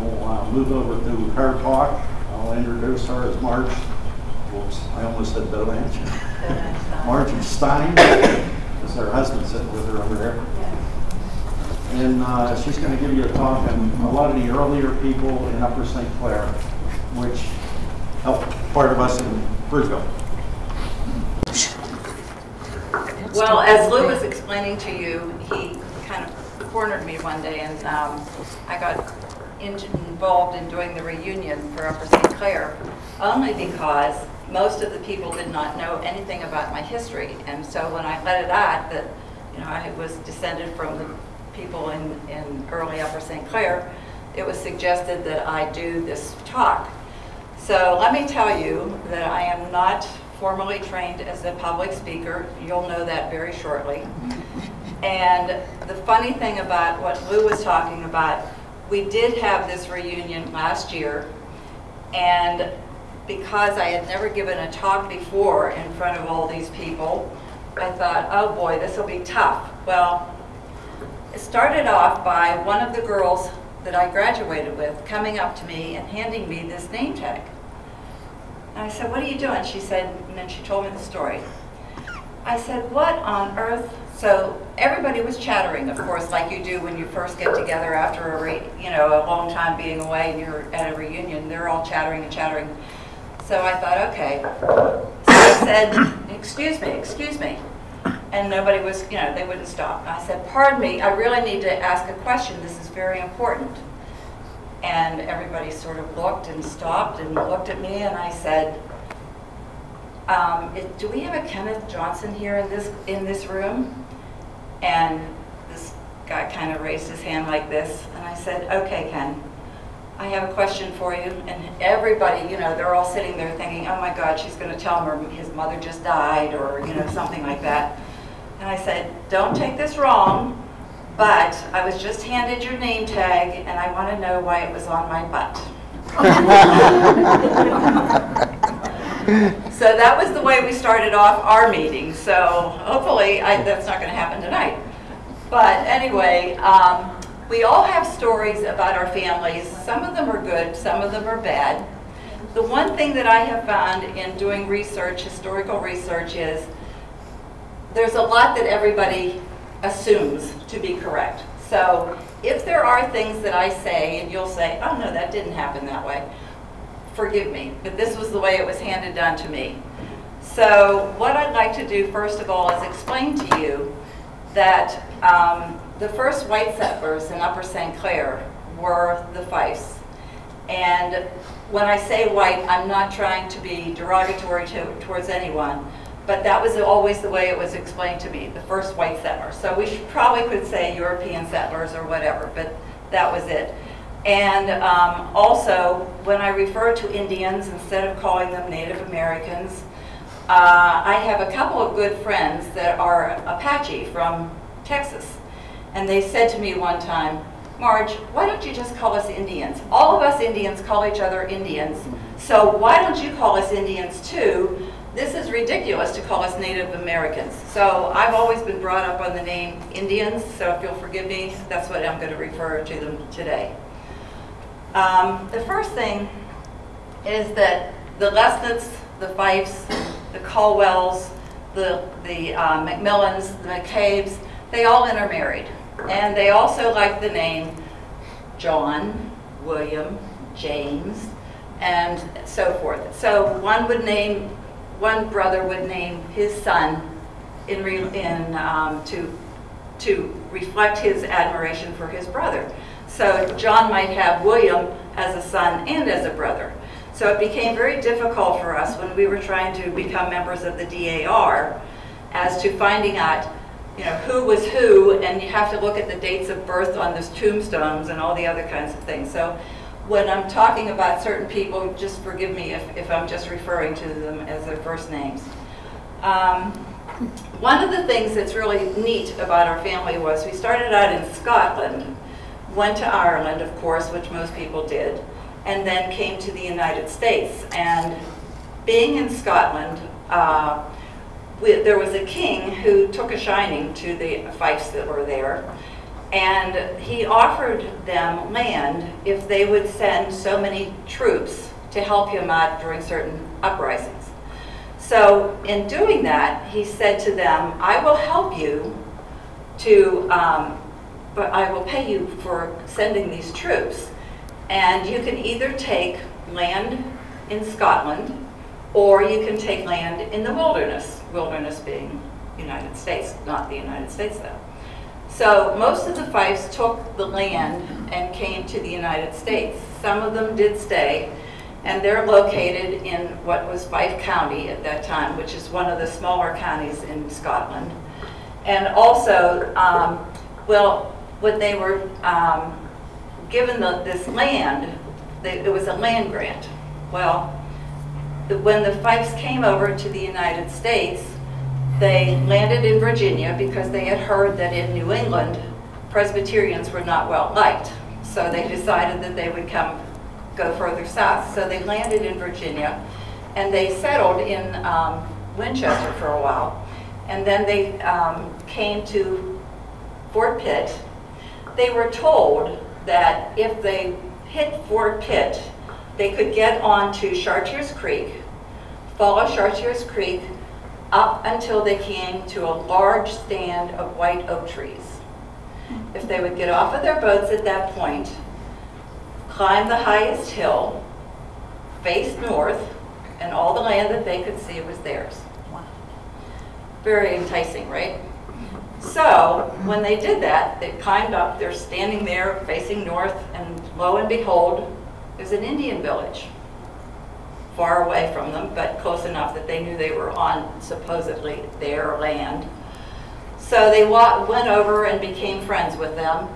we'll uh, move over to her talk. I'll introduce her as Marge, whoops, I almost said Bolanch. Margie Stein, is her husband sitting with her over there. And uh, she's going to give you a talk on a lot of the earlier people in Upper St. Clair, which helped part of us in Bridgeville. Well, as Lou was explaining to you, he kind of cornered me one day and um, I got in- involved in doing the reunion for Upper St. Clair only because most of the people did not know anything about my history. And so when I let it out that, you know, I was descended from the people in, in early Upper St. Clair, it was suggested that I do this talk. So let me tell you that I am not formally trained as a public speaker. You'll know that very shortly. And the funny thing about what Lou was talking about, we did have this reunion last year. And because I had never given a talk before in front of all these people, I thought, oh boy, this will be tough. Well, it started off by one of the girls that I graduated with coming up to me and handing me this name tag. And I said, what are you doing? She said, and then she told me the story. I said, what on earth? So everybody was chattering, of course, like you do when you first get together after a, re, you know, a long time being away and you're at a reunion. They're all chattering and chattering. So I thought, okay. So I said, excuse me, excuse me. And nobody was, you know, they wouldn't stop. I said, pardon me, I really need to ask a question. This is very important. And everybody sort of looked and stopped and looked at me and I said, um, it- do we have a Kenneth Johnson here in this, in this room? And this guy kind of raised his hand like this and I said, okay, Ken, I have a question for you. And everybody, you know, they're all sitting there thinking, oh my God, she's going to tell him his mother just died or, you know, something like that. And I said, don't take this wrong, but I was just handed your name tag and I want to know why it was on my butt. So that was the way we started off our meeting. So hopefully, I, that's not going to happen tonight. But anyway, um, we all have stories about our families. Some of them are good, some of them are bad. The one thing that I have found in doing research, historical research, is there's a lot that everybody assumes to be correct. So if there are things that I say and you'll say, oh no, that didn't happen that way, forgive me, but this was the way it was handed down to me. So what I'd like to do first of all is explain to you that um, the first white settlers in Upper St. Clair were the Fifes. And when I say white, I'm not trying to be derogatory to, towards anyone, but that was always the way it was explained to me, the first white settlers. So we probably could say European settlers or whatever, but that was it. And um, also, when I refer to Indians, instead of calling them Native Americans, uh, I have a couple of good friends that are Apache from Texas. And they said to me one time, Marge, why don't you just call us Indians? All of us Indians call each other Indians, so why don't you call us Indians too? This is ridiculous to call us Native Americans. So I've always been brought up on the name Indians, so if you'll forgive me, that's what I'm going to refer to them today. Um, the first thing is that the Lesnetts, the Fifes, the Colwells, the, the uh, McMillans, the McCabe's, they all intermarried. And they also liked the name John, William, James, and so forth. So one would name, one brother would name his son in, in um, to, to reflect his admiration for his brother. So John might have William as a son and as a brother. So it became very difficult for us when we were trying to become members of the DAR as to finding out you know, who was who, and you have to look at the dates of birth on those tombstones and all the other kinds of things. So when I'm talking about certain people, just forgive me if, if I'm just referring to them as their first names. Um, one of the things that's really neat about our family was we started out in Scotland, went to Ireland, of course, which most people did, and then came to the United States. And being in Scotland, uh, we, there was a king who took a shining to the Fifes that were there. And he offered them land if they would send so many troops to help him out during certain uprisings. So in doing that, he said to them, I will help you to, um, but I will pay you for sending these troops. And you can either take land in Scotland, or you can take land in the wilderness, wilderness being United States, not the United States though. So most of the Fifes took the land and came to the United States. Some of them did stay, and they're located in what was Fife County at that time, which is one of the smaller counties in Scotland. And also, um, well, when they were um, given the, this land, they, it was a land grant. Well, the- when the Fifes came over to the United States, they landed in Virginia because they had heard that in New England, Presbyterians were not well liked. So they decided that they would come, go further south. So they landed in Virginia, and they settled in um, Winchester for a while. And then they um, came to Fort Pitt. They were told that if they hit Fort Pitt, they could get onto Chartiers Creek, follow Chartiers Creek up until they came to a large stand of white oak trees. If they would get off of their boats at that point, climb the highest hill, face north, and all the land that they could see was theirs. Very enticing, right? So, when they did that, they climbed up, they're standing there facing north, and lo and behold, there's an Indian village far away from them, but close enough that they knew they were on supposedly their land. So they went over and became friends with them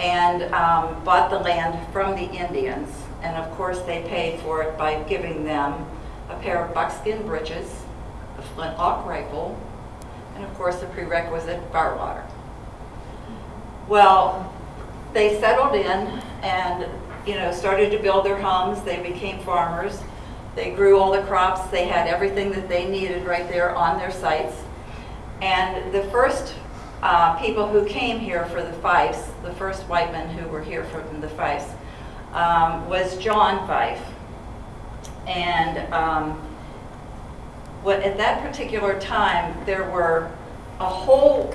and um, bought the land from the Indians. And of course, they paid for it by giving them a pair of buckskin breeches, a flintlock rifle, and of course, the prerequisite fire water. Well, they settled in and, you know, started to build their homes. They became farmers. They grew all the crops. They had everything that they needed right there on their sites. And the first uh, people who came here for the Fifes, the first white men who were here from the Fifes, um, was John Fife. And um, what, at that particular time, there were a whole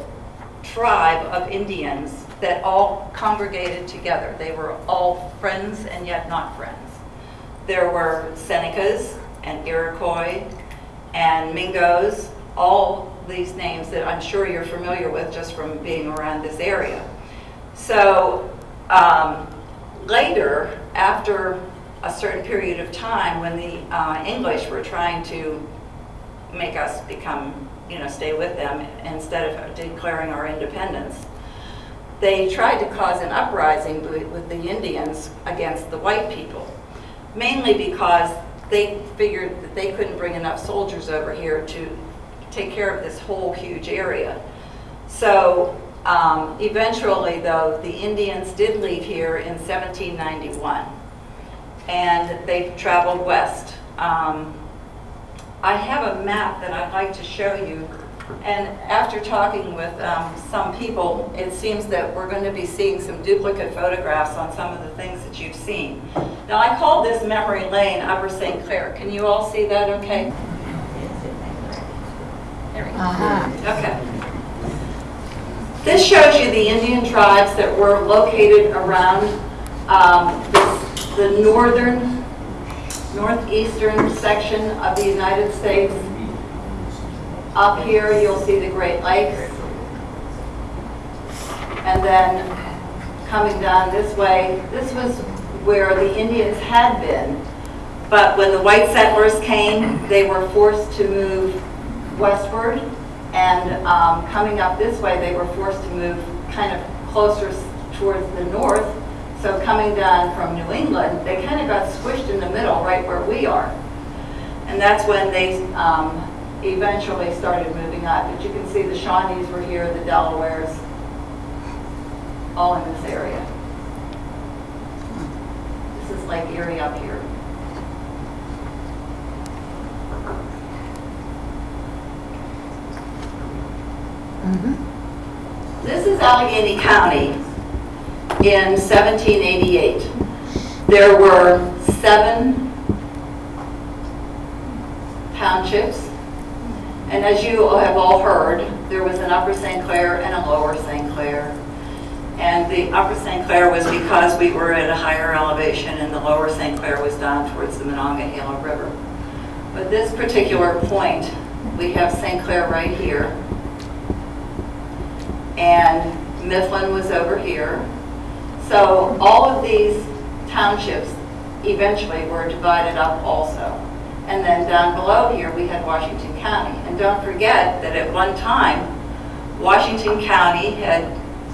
tribe of Indians that all congregated together. They were all friends and yet not friends. There were Senecas and Iroquois and Mingos, all these names that I'm sure you're familiar with just from being around this area. So um, later, after a certain period of time, when the uh, English were trying to make us become, you know, stay with them instead of declaring our independence, they tried to cause an uprising with the Indians against the white people, mainly because they figured that they couldn't bring enough soldiers over here to take care of this whole huge area. So um, eventually, though, the Indians did leave here in 1791, and they traveled west. Um, I have a map that I'd like to show you, and after talking with um, some people, it seems that we're going to be seeing some duplicate photographs on some of the things that you've seen. Now, I call this Memory Lane Upper St. Clair. Can you all see that okay? There we go. Okay. This shows you the Indian tribes that were located around um, the the northern, northeastern section of the United States. Up here, you'll see the Great Lakes. And then coming down this way, this was where the Indians had been. But when the white settlers came, they were forced to move westward. And um, coming up this way, they were forced to move kind of closer towards the north. So coming down from New England, they kind of got squished in the middle, right where we are. And that's when they um, eventually started moving up. But you can see the Shawnees were here, the Delawares, all in this area. This is Lake Erie up here. This is Allegheny County, in 1788. There were seven townships, and as you have all heard, there was an Upper St. Clair and a Lower St. Clair. And the Upper St. Clair was because we were at a higher elevation, and the Lower St. Clair was down towards the Monongahela River. But this particular point, we have St. Clair right here, and Mifflin was over here. So all of these townships eventually were divided up also. And then down below here, we had Washington County. And don't forget that at one time, Washington County had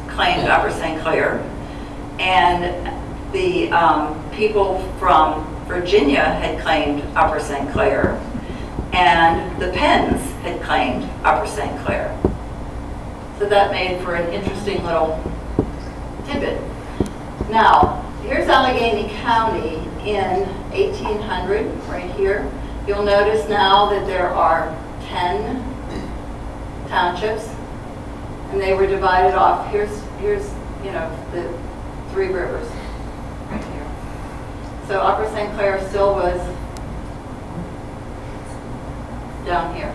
claimed Upper St. Clair, and the um, people from Virginia had claimed Upper St. Clair, and the Penns had claimed Upper St. Clair. So that made for an interesting little tidbit. Now, here's Allegheny County in 1800, right here. You'll notice now that there are 10 townships, and they were divided off. Here's, here's, you know, the three rivers, right here. So Upper St. Clair still was down here.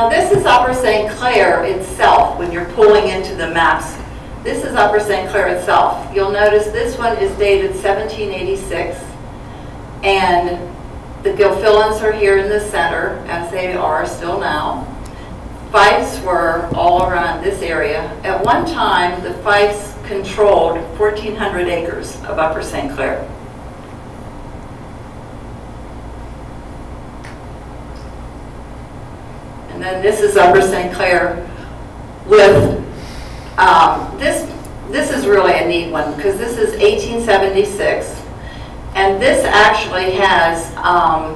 Now this is Upper St. Clair itself, when you're pulling into the maps. This is Upper St. Clair itself. You'll notice this one is dated 1786, and the Gilfillans are here in the center, as they are still now. Fifes were all around this area. At one time, the Fifes controlled 1,400 acres of Upper St. Clair. And then this is Upper St. Clair with, um, this, this is really a neat one because this is 1876. And this actually has um,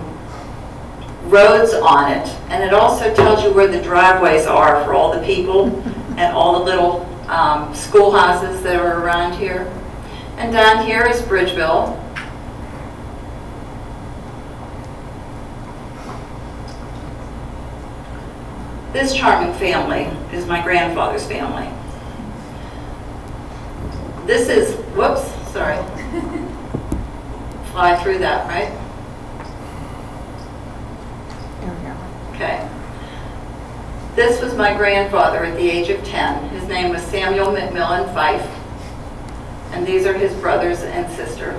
roads on it. And it also tells you where the driveways are for all the people and all the little um, schoolhouses that are around here. And down here is Bridgeville. This charming family is my grandfather's family. This is, whoops, sorry. Fly through that, right? Okay. This was my grandfather at the age of 10. His name was Samuel McMillan Fife. And these are his brothers and sister.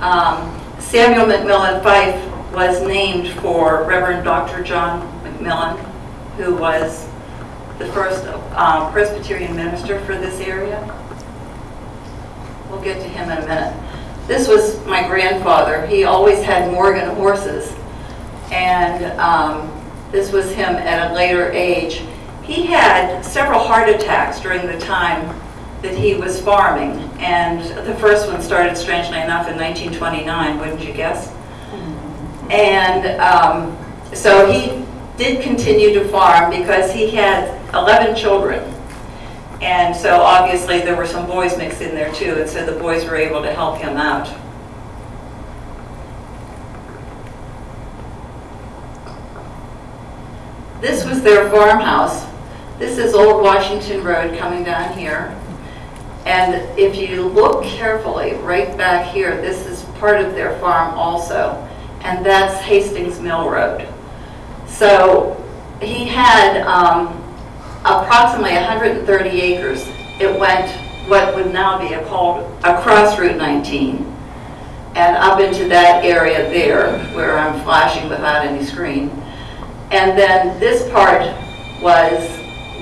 Um, Samuel McMillan Fife was named for Reverend Dr. John McMillan, who was the first um, Presbyterian minister for this area. We'll get to him in a minute. This was my grandfather. He always had Morgan horses. And um, this was him at a later age. He had several heart attacks during the time that he was farming. And the first one started, strangely enough, in 1929, wouldn't you guess? And um, so he did continue to farm because he had 11 children. And so obviously there were some boys mixed in there too, and so the boys were able to help him out. This was their farmhouse. This is Old Washington Road coming down here. And if you look carefully, right back here, this is part of their farm also. And that's Hastings Mill Road. So he had um, approximately 130 acres. It went what would now be a called across Route 19 and up into that area there where I'm flashing without any screen. And then this part was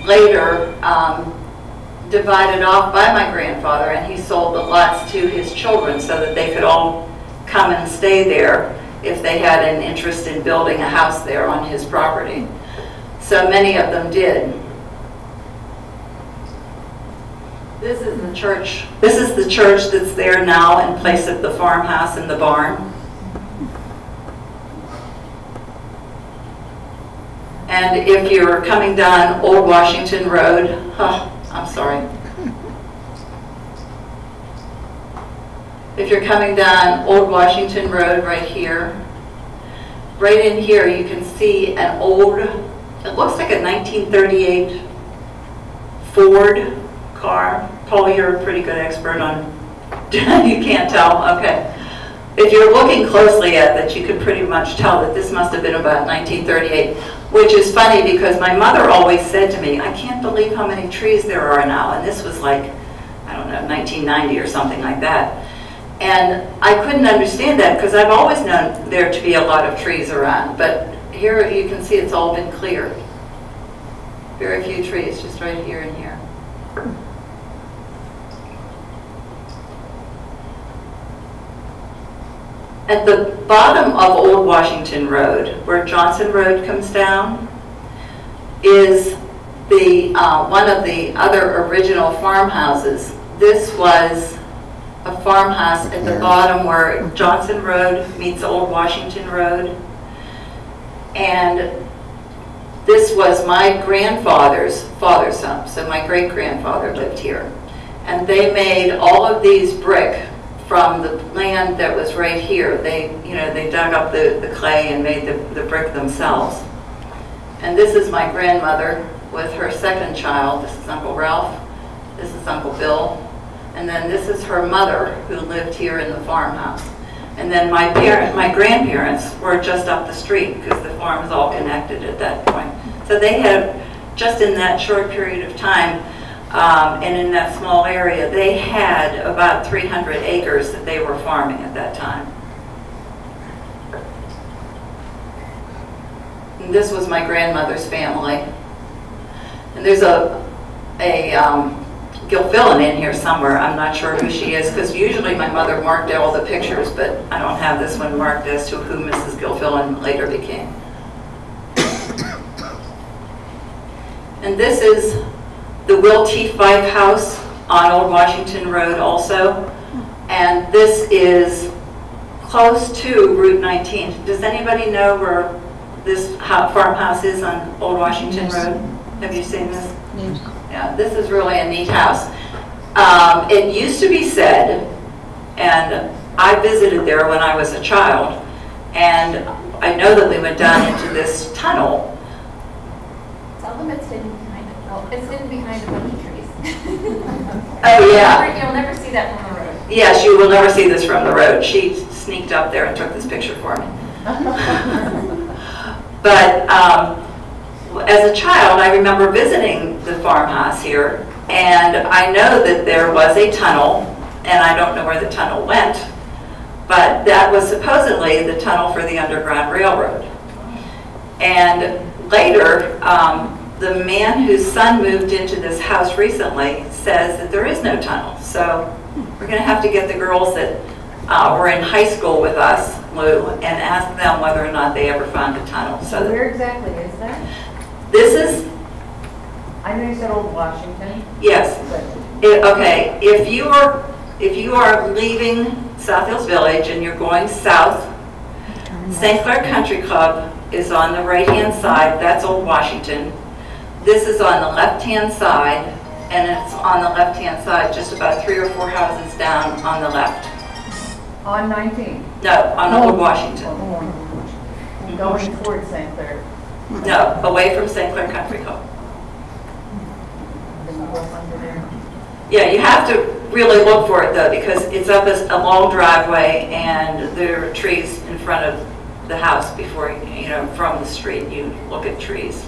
later um, divided off by my grandfather and he sold the lots to his children so that they could all come and stay there if they had an interest in building a house there on his property. So many of them did. This is the church. This is the church that's there now in place of the farmhouse and the barn. And if you're coming down Old Washington Road, I'm sorry. If you're coming down Old Washington Road right here, right in here you can see an old it looks like a 1938 Ford car. Paul, you're a pretty good expert on, you can't tell, okay. If you're looking closely at that, you could pretty much tell that this must have been about 1938, which is funny because my mother always said to me, I can't believe how many trees there are now, and this was like, I don't know, 1990 or something like that. And I couldn't understand that because I've always known there to be a lot of trees around, but here you can see it's all been cleared. Very few trees, just right here and here. At the bottom of Old Washington Road, where Johnson Road comes down, is the, uh, one of the other original farmhouses. This was a farmhouse at the bottom where Johnson Road meets Old Washington Road. And this was my grandfather's father's home, so my great-grandfather lived here. And they made all of these brick from the land that was right here. They, you know, they dug up the, the clay and made the, the brick themselves. And this is my grandmother with her second child. This is Uncle Ralph. This is Uncle Bill. And then this is her mother who lived here in the farmhouse. And then my parent, my grandparents were just up the street because the farm was all connected at that point. So they had, just in that short period of time, um, and in that small area, they had about 300 acres that they were farming at that time. And this was my grandmother's family. And there's a, a um, Gilfillan in here somewhere. I'm not sure who she is, because usually my mother marked all the pictures, but I don't have this one marked as to who Mrs. Gilfillan later became. And this is the Will T. Fife House on Old Washington Road also. And this is close to Route 19. Does anybody know where this ho- farmhouse is on Old Washington Road? Have you seen this? Yeah, this is really a neat house. Um, It used to be said, and I visited there when I was a child, and I know that we went down into this tunnel. Tell them it's hidden behind it. It's hidden behind a bunch of trees. Oh, yeah. You'll never see that from the road. Yes, you will never see this from the road. She sneaked up there and took this picture for me. But um, as a child, I remember visiting the farmhouse here, and I know that there was a tunnel, and I don't know where the tunnel went, but that was supposedly the tunnel for the Underground Railroad. And later, um, the man whose son moved into this house recently says that there is no tunnel. So we're going to have to get the girls that uh, were in high school with us, Lou, and ask them whether or not they ever found a tunnel. So Where exactly is that? this is, I know you said Old Washington, yes, but I- okay, if you are, if you are leaving South Hills Village and you're going south, St. Clair Country Club is on the right-hand side, that's Old Washington. This is on the left-hand side, and it's on the left-hand side, just about three or four houses down on the left. on 19. No, on Old Washington. Going towards St. Clair. No, away from St. Clair Country Club. Up under there. Yeah, you have to really look for it though, because it's up as a long driveway and there are trees in front of the house before, you know, from the street, you look at trees.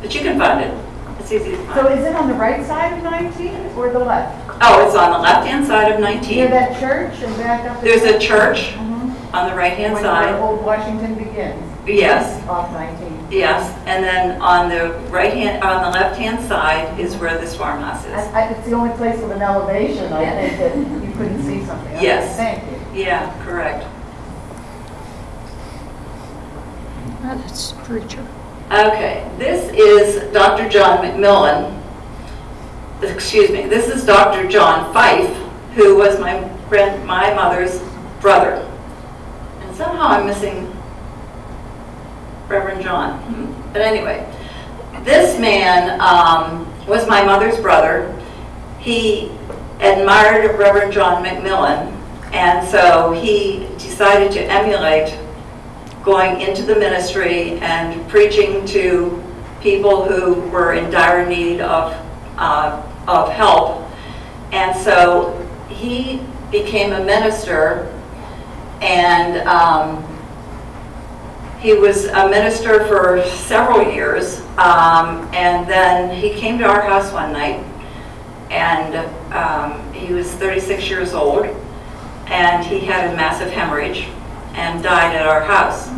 But you can find it. It's easy to So is it on the right side of 19 or the left? Oh, it's on the left-hand side of 19. Near 19. that church and back up? There's a church Mhm. on the right-hand side. Old Washington begins, Yes, off 19. yes. And then on the right-hand, on the left-hand side is where this farmhouse is. I- I- It's the only place with an elevation, I think, that you couldn't see something. Okay, Yes. Thank you. Yeah, correct. That's preacher. Okay, this is Dr. John McMillan. Excuse me, this is Dr. John Fife, who was my grand, my mother's brother. And somehow I'm missing Reverend John. But anyway, this man um, was my mother's brother. He admired Reverend John McMillan, and so he decided to emulate going into the ministry and preaching to people who were in dire need of, uh, of help. And so he became a minister and um, he was a minister for several years. Um, and then he came to our house one night and um, he was 36 years old and he had a massive hemorrhage and died at our house.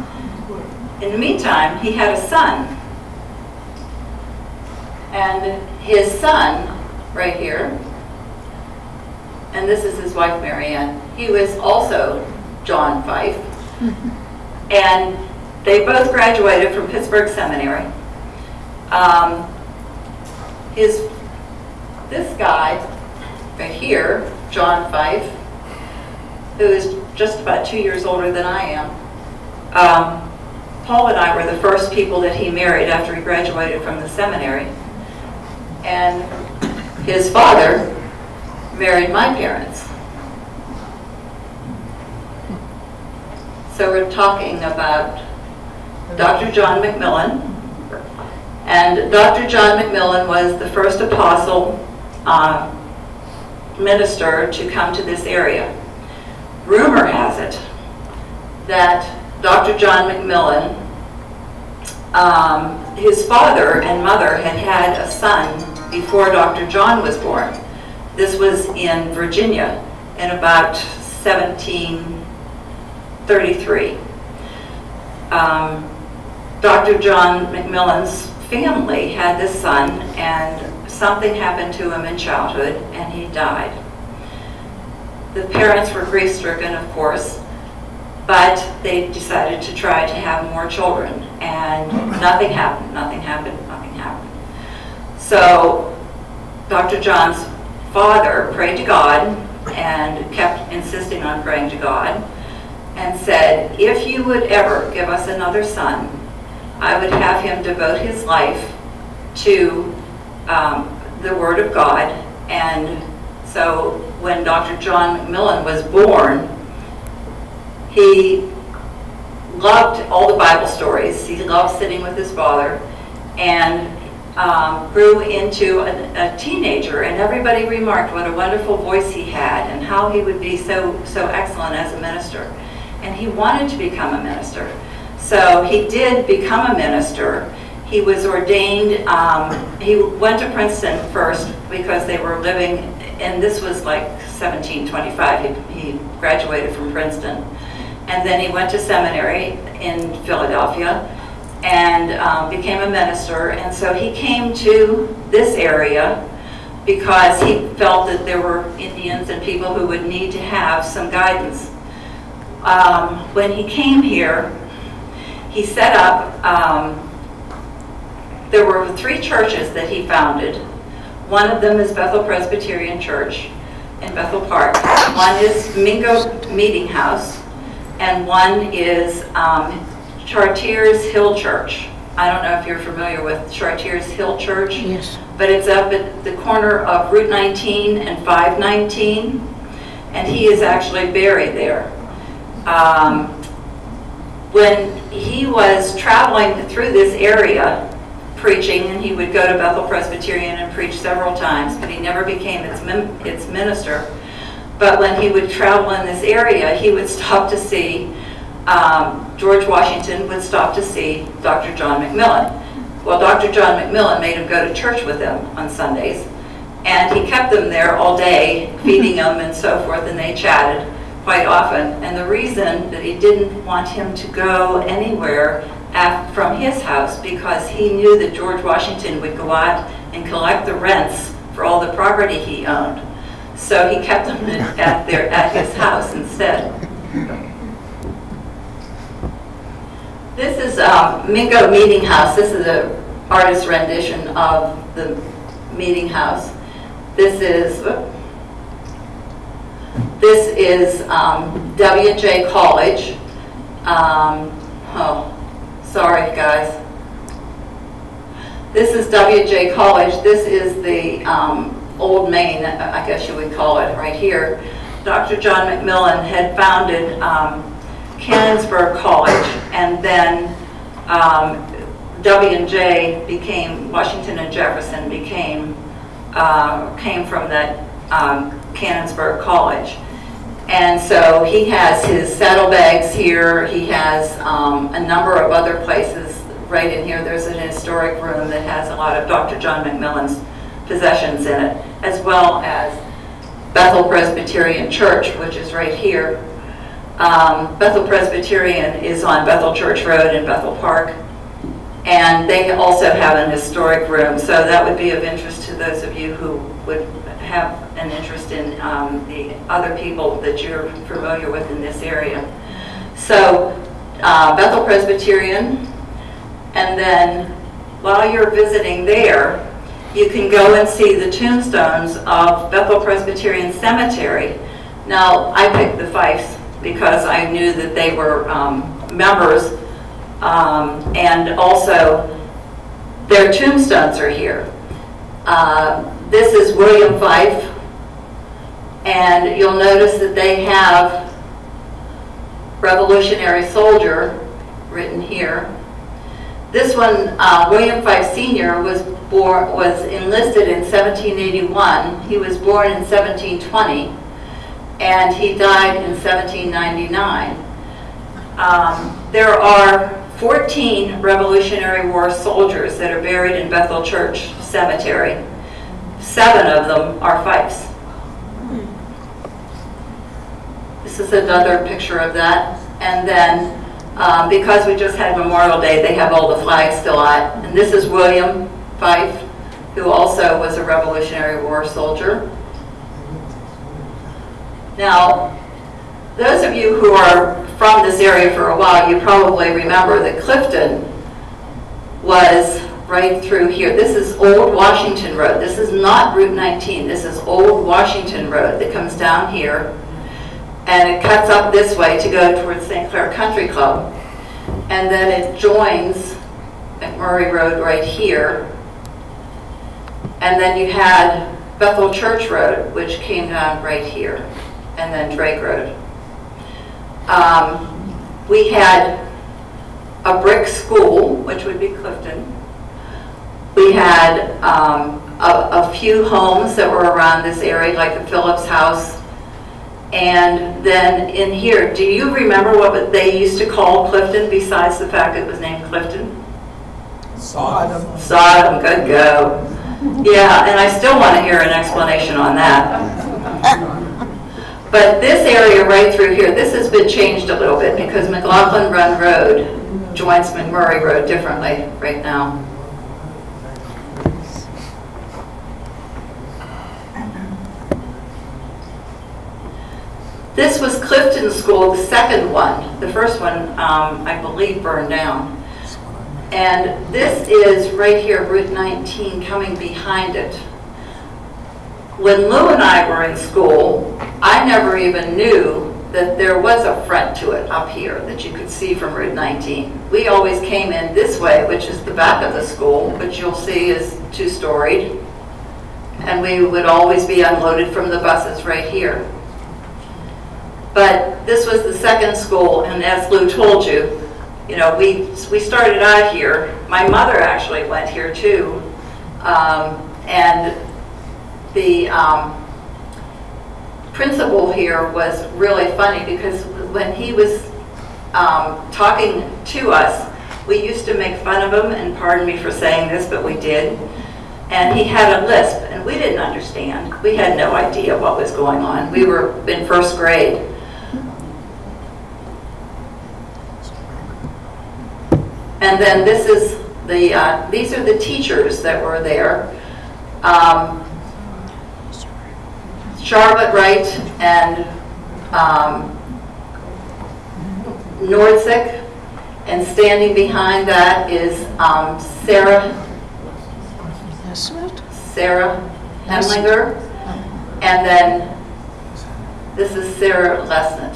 In the meantime, he had a son. And his son, right here, and this is his wife, Marianne, he was also John Fife. And they both graduated from Pittsburgh Seminary. Um, His, this guy, right here, John Fife, who is just about two years older than I am, um, Paul and I were the first people that he married after he graduated from the seminary. And his father married my parents. So we're talking about Dr. John McMillan. And Dr. John McMillan was the first apostle uh, minister to come to this area. Rumor has it that Dr. John McMillan, um, his father and mother had had a son before Dr. John was born. This was in Virginia in about 1733. Um, Dr. John McMillan's family had this son and something happened to him in childhood and he died. The parents were grief-stricken, of course, but they decided to try to have more children and nothing happened, nothing happened, nothing happened. So Dr. John's father prayed to God and kept insisting on praying to God and said, if you would ever give us another son, I would have him devote his life to um, the Word of God. And so when Dr. John McMillan was born, he loved all the Bible stories. He loved sitting with his father and um, grew into a, a teenager. And everybody remarked what a wonderful voice he had and how he would be so, so excellent as a minister. And he wanted to become a minister. So he did become a minister. He was ordained, um, he went to Princeton first because they were living, and this was like 1725, he, he graduated from Princeton. And then he went to seminary in Philadelphia and um, became a minister. And so he came to this area because he felt that there were Indians and people who would need to have some guidance. Um, when he came here, he set up, um, there were three churches that he founded. One of them is Bethel Presbyterian Church in Bethel Park. One is Mingo Meeting House, and one is um, Chartiers Hill Church. I don't know if you're familiar with Chartiers Hill Church. Yes. But it's up at the corner of Route 19 and 519, and he is actually buried there. Um, when he was traveling through this area preaching, and he would go to Bethel Presbyterian and preach several times, but he never became its, its minister. But when he would travel in this area, he would stop to see, um, George Washington would stop to see Dr. John McMillan. Well, Dr. John McMillan made him go to church with him on Sundays, and he kept them there all day, feeding them and so forth, and they chatted quite often. And the reason that he didn't want him to go anywhere from his house, because he knew that George Washington would go out and collect the rents for all the property he owned. So he kept them at their, at his house instead. This is um, Mingo Meeting House. This is an artist rendition of the meeting house. This is, whoop. This is um, WJ College. Um, Oh, sorry, guys. This is WJ College. This is the um, old main, I guess you would call it, right here. Dr. John McMillan had founded um, Canonsburg College, and then um, W and J became, Washington and Jefferson became, uh, came from that um, Canonsburg College. And so he has his saddlebags here, he has um, a number of other places right in here. There's an historic room that has a lot of Dr. John McMillan's possessions in it, as well as Bethel Presbyterian Church, which is right here. Um, Bethel Presbyterian is on Bethel Church Road in Bethel Park. And they also have an historic room, so that would be of interest to those of you who would have an interest in um, the other people that you're familiar with in this area. So uh, Bethel Presbyterian, and then while you're visiting there, you can go and see the tombstones of Bethel Presbyterian Cemetery. Now, I picked the Fifes because I knew that they were um, members, um, and also their tombstones are here. Uh, This is William Fife, and you'll notice that they have Revolutionary Soldier written here. This one, uh, William Fife Sr. was born, was enlisted in 1781. He was born in 1720, and he died in 1799. Um, There are 14 Revolutionary War soldiers that are buried in Bethel Church Cemetery. Seven of them are Fifes. This is another picture of that. And then, um, because we just had Memorial Day, they have all the flags still out. And this is William Fife, who also was a Revolutionary War soldier. Now, those of you who are from this area for a while, you probably remember that Clifton was right through here. This is Old Washington Road. This is not Route 19. This is Old Washington Road that comes down here. And it cuts up this way to go towards St. Clair Country Club. And then it joins McMurray Road right here. And then you had Bethel Church Road, which came down right here, and then Drake Road. Um, We had a brick school, which would be Clifton. We had um, a a few homes that were around this area, like the Phillips House. And then in here, do you remember what they used to call Clifton besides the fact it was named Clifton? Sodom. Sodom, good go. Yeah, and I still want to hear an explanation on that. But this area right through here, this has been changed a little bit because McLaughlin Run Road joins McMurray Road differently right now. This was Clifton School, the second one. The first one, um, I believe, burned down. And this is right here, Route 19, coming behind it. When Lou and I were in school, I never even knew that there was a front to it up here that you could see from Route 19. We always came in this way, which is the back of the school, which you'll see is two-storied. And we would always be unloaded from the buses right here. But this was the second school, and as Lou told you, you know, we, we started out here. My mother actually went here too. Um, And the um, principal here was really funny because when he was um, talking to us, we used to make fun of him, and pardon me for saying this, but we did. And he had a lisp, and we didn't understand. We had no idea what was going on. We were in first grade. And then this is the, uh, these are the teachers that were there. Um, Charlotte Wright and um, Nordsick. And standing behind that is um, Sarah? Sarah Hemlinger. And then this is Sarah Lesnett.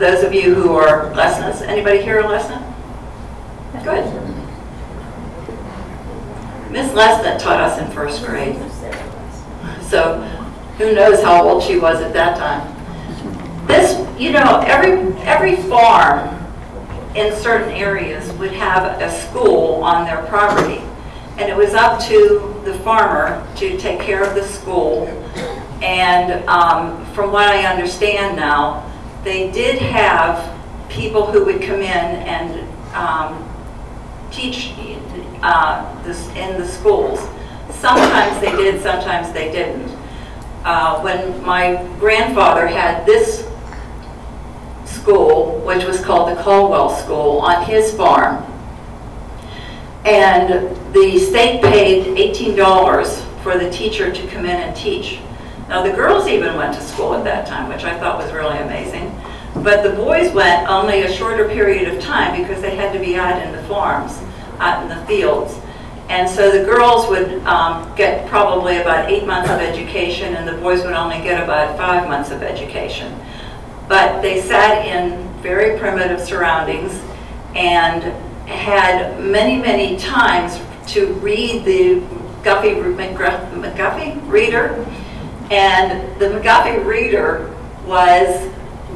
Those of you who are Lesnetts, anybody here a Lesnett? Good. Miss Lesnett taught us in first grade. So who knows how old she was at that time. This, you know, every, every farm in certain areas would have a school on their property. And it was up to the farmer to take care of the school. And um, from what I understand now, they did have people who would come in and um, teach uh, this in the schools. Sometimes they did, sometimes they didn't. Uh, When my grandfather had this school, which was called the Caldwell School, on his farm, and the state paid $18 for the teacher to come in and teach. Now, the girls even went to school at that time, which I thought was really amazing. But the boys went only a shorter period of time because they had to be out in the farms, out in the fields. And so the girls would um, get probably about eight months of education, and the boys would only get about five months of education. But they sat in very primitive surroundings and had many, many times to read the Guffey, McGuffey reader. And the McGuffey reader was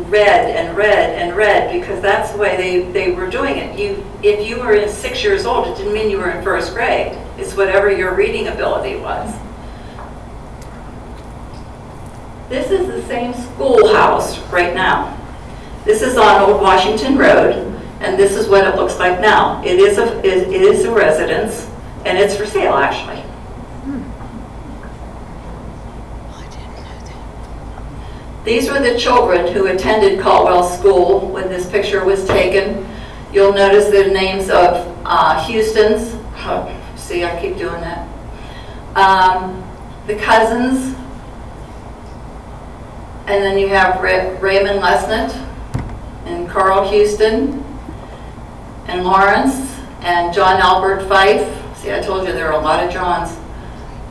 read and read and read because that's the way they, they were doing it. You, if you were six years old, it didn't mean you were in first grade. It's whatever your reading ability was. This is the same schoolhouse right now. This is on Old Washington Road, and this is what it looks like now. It is a, it it is a residence, and it's for sale, actually. These were the children who attended Caldwell School when this picture was taken. You'll notice the names of uh, Houston's, oh, see, I keep doing that. Um, The cousins, and then you have Ra- Raymond Lesnett and Carl Houston and Lawrence and John Albert Fife. See, I told you there are a lot of Johns.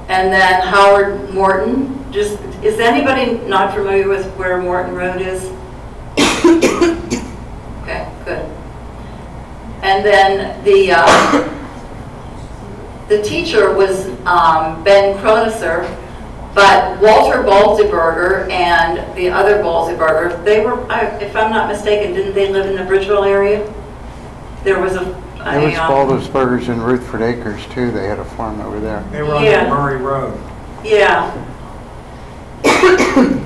And then Howard Morton. Just, is anybody not familiar with where Morton Road is? Okay, good. And then the, uh, the teacher was um, Ben Croniser, but Walter Balzeberger and the other Balzeberger, they were, I- if I'm not mistaken, didn't they live in the Bridgeville area? There was a. There was a, um, Baldwin's and Rutherford Acres too. They had a farm over there. They were on Yeah. Murray Road. Yeah.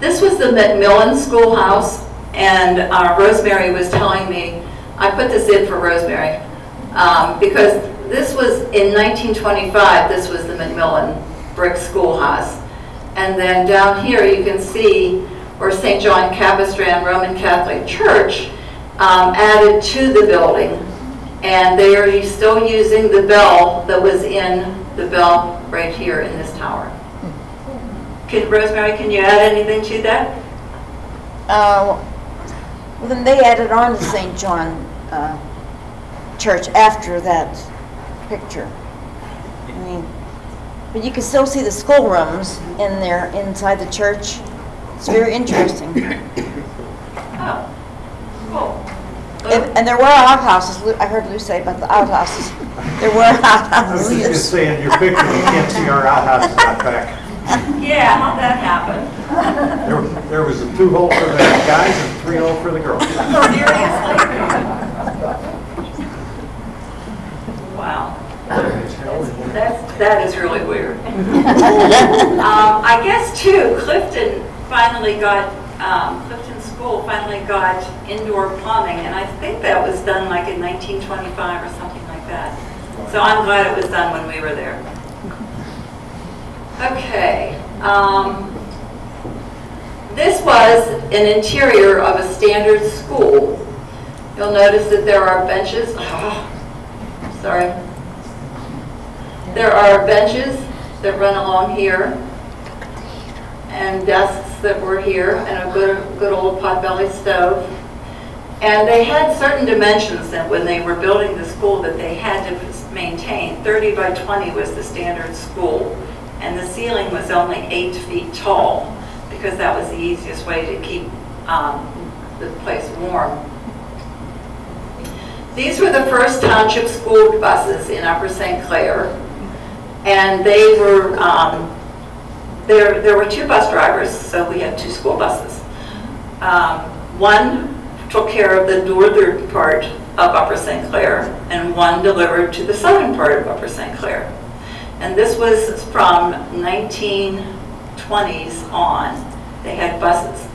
This was the McMillan Schoolhouse, and uh, Rosemary was telling me, I put this in for Rosemary, um, because this was, in 1925, this was the McMillan brick schoolhouse. And then down here, you can see where St. John Capistrano Roman Catholic Church um, added to the building. And they are still using the bell that was in the bell right here in this tower. Can, Rosemary, can you add anything to that? Uh, Well, then they added on to St. John uh, Church after that picture. I mean, but you can still see the schoolrooms in there, inside the church. It's very interesting. Oh, cool. And and there were outhouses, Lou- I heard Lou say about the outhouses. There were I was just outhouses. saying, your picture, you can't see our outhouses out back. Yeah, how'd that happen? There, there was a two hole for the guys and three hole for the girls. Seriously? Wow. That's, that is really weird. Um, I guess too, Clifton finally got, um, Clifton School finally got indoor plumbing, and I think that was done like in 1925 or something like that. So I'm glad it was done when we were there. Okay. um, This was an interior of a standard school. You'll notice that there are benches, sorry. There are benches that run along here, and desks that were here, and a good, good old potbelly stove. And they had certain dimensions that when they were building the school that they had to maintain. 30 by 20 was the standard school, and the ceiling was only eight feet tall, because that was the easiest way to keep um, the place warm. These were the first township school buses in Upper St. Clair, and they were, um, there, there were two bus drivers, so we had two school buses. Um, One took care of the northern part of Upper St. Clair, and one delivered to the southern part of Upper St. Clair. And this was from 1920s on. They had buses.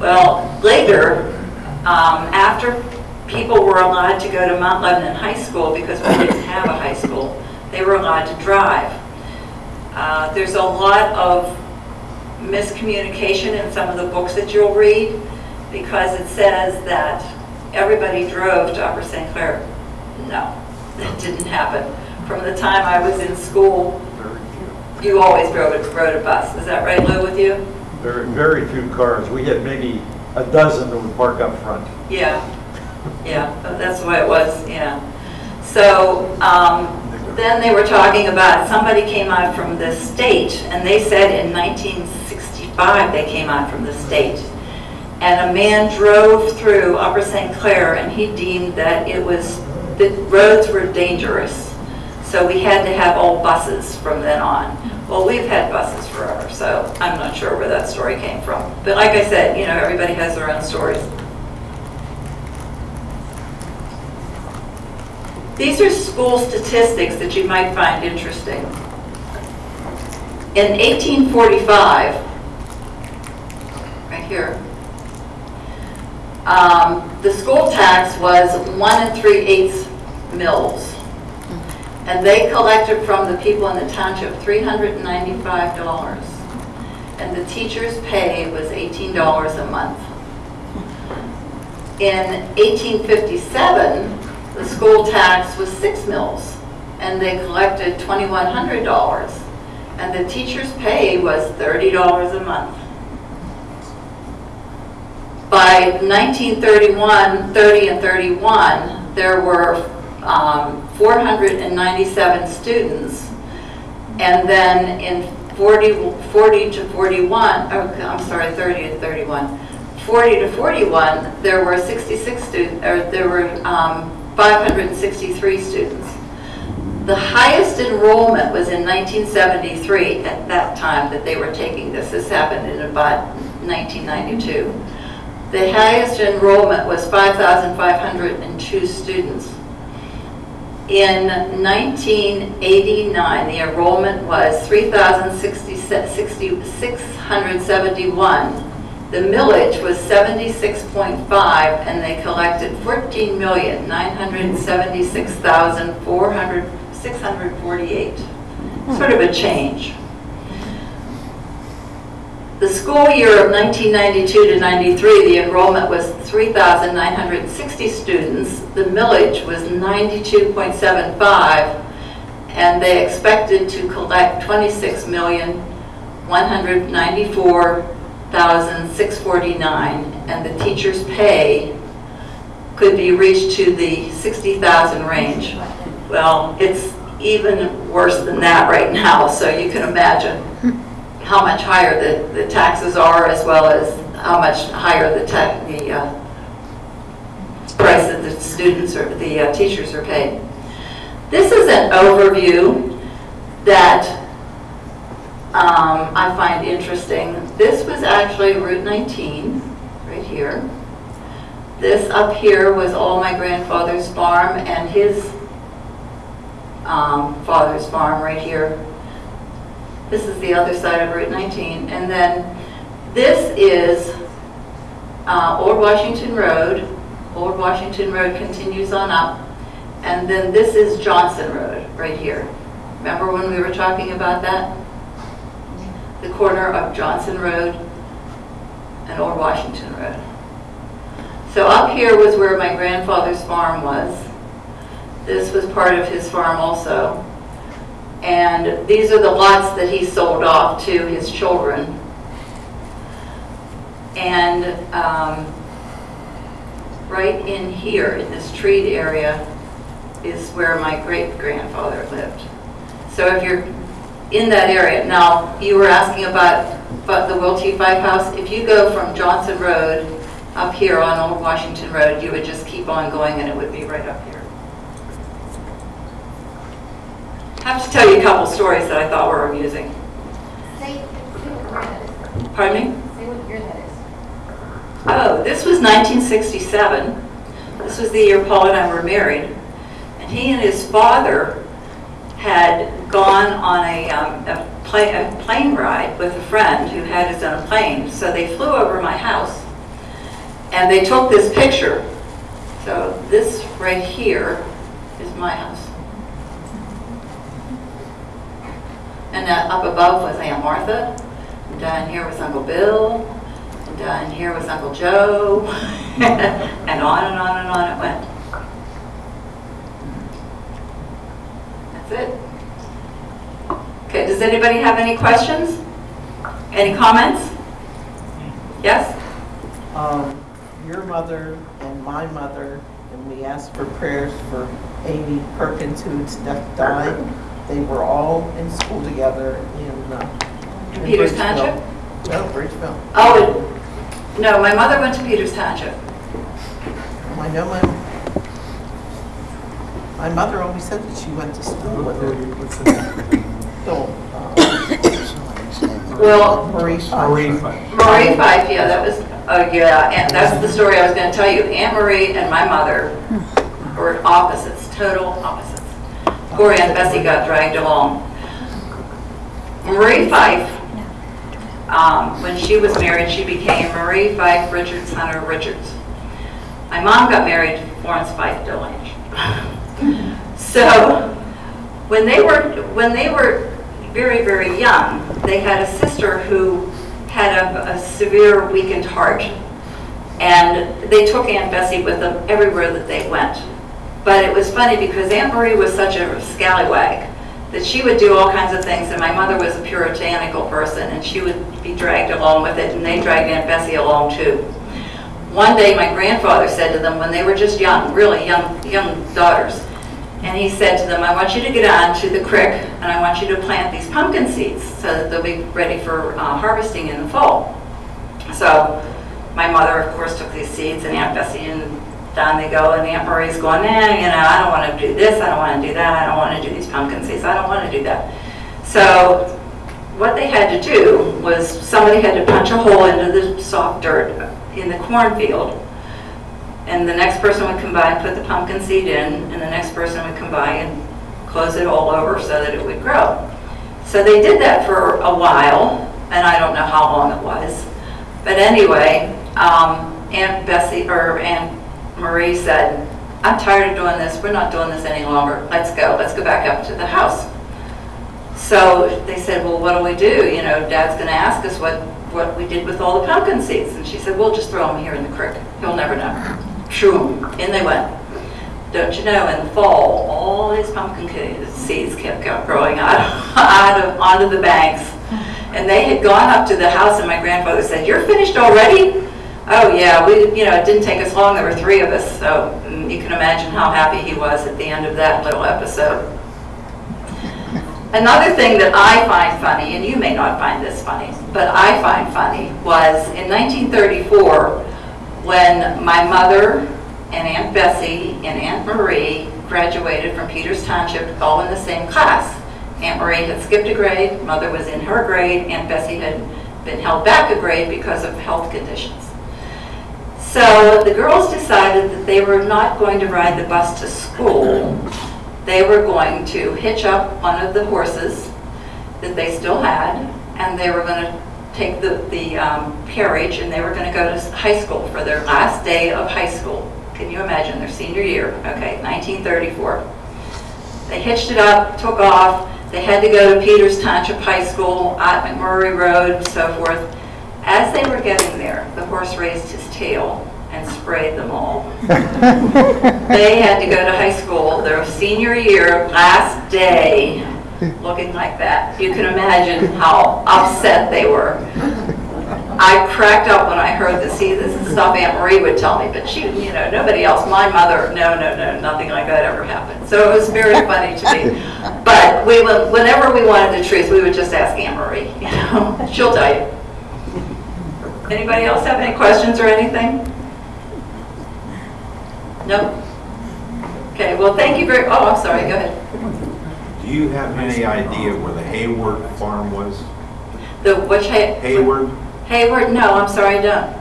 Well, later, um, after people were allowed to go to Mount Lebanon High School, because we didn't have a high school, they were allowed to drive. Uh, There's a lot of miscommunication in some of the books that you'll read, because it says that everybody drove to Upper St. Clair. No, that didn't happen. From the time I was in school, Very few. you always rode a, rode a bus. Is that right, Lou, with you? Very, very few cars. We had maybe a dozen that would park up front. Yeah, yeah, that's the way it was, yeah. So, um, then they were talking about, somebody came out from the state, and they said in 1965 they came out from the state. And a man drove through Upper St. Clair, and he deemed that it was, the roads were dangerous. So we had to have all buses from then on. Well, we've had buses forever, so I'm not sure where that story came from. But like I said, you know, everybody has their own stories. These are school statistics that you might find interesting. In 1845, right here, um, the school tax was one and three eighths mills. And they collected from the people in the township $395. And the teacher's pay was $18 a month. In 1857, the school tax was six mills, and they collected $2,100. And the teacher's pay was $30 a month. By 1931, 30 and 31, there were um, 497 students. And then in 40, 40 to 41, oh, I'm sorry, 30 to 31, 40 to 41, there were 66 students, or there were um, 563 students. The highest enrollment was in 1973, at that time that they were taking this. This happened in about 1992. The highest enrollment was 5,502 students. In 1989, the enrollment was 3,671. The millage was 76.5, and they collected 14,976,648. Sort of a change. The school year of 1992 to 93, the enrollment was 3,960 students. The millage was 92.75, and they expected to collect 26,194,649, and the teacher's pay could be reached to the 60,000 range. Well, it's even worse than that right now, so you can imagine how much higher the, the taxes are as well as how much higher the the, uh, price that the students or the uh, teachers are paid. This is an overview that um, I find interesting. This was actually Route 19, right here. This up here was all my grandfather's farm and his um, father's farm right here. This is the other side of Route 19. And then this is uh, Old Washington Road. Old Washington Road continues on up. And then this is Johnson Road, right here. Remember when we were talking about that? The corner of Johnson Road and Old Washington Road. So up here was where my grandfather's farm was. This was part of his farm also. And these are the lots that he sold off to his children. And um, right in here, in this treed area, is where my great-grandfather lived. So if you're in that area, now, you were asking about, about the Will T. Fife House. If you go from Johnson Road up here on Old Washington Road, you would just keep on going and it would be right up here. I have to tell you a couple stories that I thought were amusing. Say, say what year that is. Pardon me? Say what year that is. Oh, this was 1967. This was the year Paul and I were married. And he and his father had gone on a, um, a plane, a plane ride with a friend who had his own plane. So they flew over my house and they took this picture. So this right here is my house. And uh, up above was Aunt Martha. And down here was Uncle Bill. And down here was Uncle Joe. and on and on and on it went. That's it. Okay, does anybody have any questions? Any comments? Yes? um, your mother and my mother, and we asked for prayers for Amy Perkins, whose death died. They were all in school together in, uh, in Peters Bridgeville. Township? No, Bridgeville. Oh, no, my mother went to Peters Township. I know my, my mother always said that she went to school with her. So, uh, Well, Marie Marie, Pfeiffer. Marie Fife, yeah, that was, oh, yeah, and that's the story I was gonna tell you. Aunt Marie and my mother were opposites, total opposites. Poor and Bessie got dragged along. Marie Fife, um, when she was married, she became Marie Fife Richards Hunter Richards. My mom got married to Florence Fife Delange. So, when they were, when they were very, very young, they had a sister who had a, a severe weakened heart. And they took Aunt Bessie with them everywhere that they went. But it was funny because Aunt Marie was such a scallywag that she would do all kinds of things, and my mother was a puritanical person, and she would be dragged along with it, and they dragged Aunt Bessie along too. One day, my grandfather said to them when they were just young, really young, young daughters, and he said to them, I want you to get on to the creek and I want you to plant these pumpkin seeds so that they'll be ready for uh, harvesting in the fall. So my mother, of course, took these seeds and Aunt Bessie and down they go and Aunt Marie's going, nah, you know, I don't want to do this, I don't want to do that, I don't want to do these pumpkin seeds, I don't want to do that. So what they had to do was somebody had to punch a hole into the soft dirt in the cornfield and the next person would come by and put the pumpkin seed in, and the next person would come by and close it all over so that it would grow. So they did that for a while, and I don't know how long it was. But anyway, um, Aunt Bessie, or Aunt Marie said, I'm tired of doing this, we're not doing this any longer, let's go, let's go back up to the house. So they said, well, what do we do? You know, Dad's gonna ask us what, what we did with all the pumpkin seeds. And she said, we'll just throw them here in the creek, he'll never know. Shoo, in they went. Don't you know, in the fall, all these pumpkin seeds kept growing out, out of, onto the banks. And they had gone up to the house and my grandfather said, you're finished already? Oh, yeah, we, you know, it didn't take us long, there were three of us, so mm, you can imagine how happy he was at the end of that little episode. Another thing that I find funny, and you may not find this funny, but I find funny, was in 1934, when my mother and Aunt Bessie and Aunt Marie graduated from Peters Township all in the same class. Aunt Marie had skipped a grade, mother was in her grade, Aunt Bessie had been held back a grade because of health conditions. So the girls decided that they were not going to ride the bus to school. They were going to hitch up one of the horses that they still had, and they were going to take the, the um, carriage, and they were going to go to high school for their last day of high school. Can you imagine, their senior year, okay, 1934. They hitched it up, took off, they had to go to Peters Township High School, at McMurray Road, and so forth. As they were getting there, the horse raised his tail and sprayed them all. They had to go to high school, their senior year, last day, looking like that. You can imagine how upset they were. I cracked up when I heard this. See, this is stuff Aunt Marie would tell me, but she, you know, nobody else, my mother, no, no, no, nothing like that ever happened. So it was very funny to me. But we would, whenever we wanted the truth, we would just ask Aunt Marie, you know, she'll tell you. Anybody else have any questions or anything? No? Okay, well, thank you very, oh, I'm sorry, go ahead. Do you have any idea where the Hayward farm was? The, which, Hay- Hayward? Hayward, no, I'm sorry, I don't.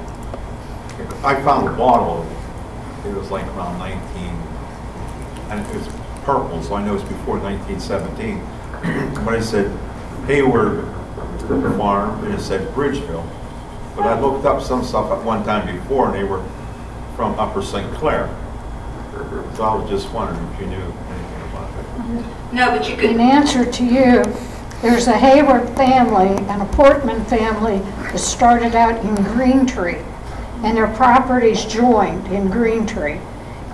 I found a bottle, it was like around 19, and it was purple, so I know it's before 1917. But I said Hayward Farm, and it said Bridgeville. But I looked up some stuff at one time before, and they were from Upper St. Clair. So I was just wondering if you knew anything. No, but you In answer to you, there's a Hayward family and a Portman family that started out in Green Tree, and their properties joined in Green Tree.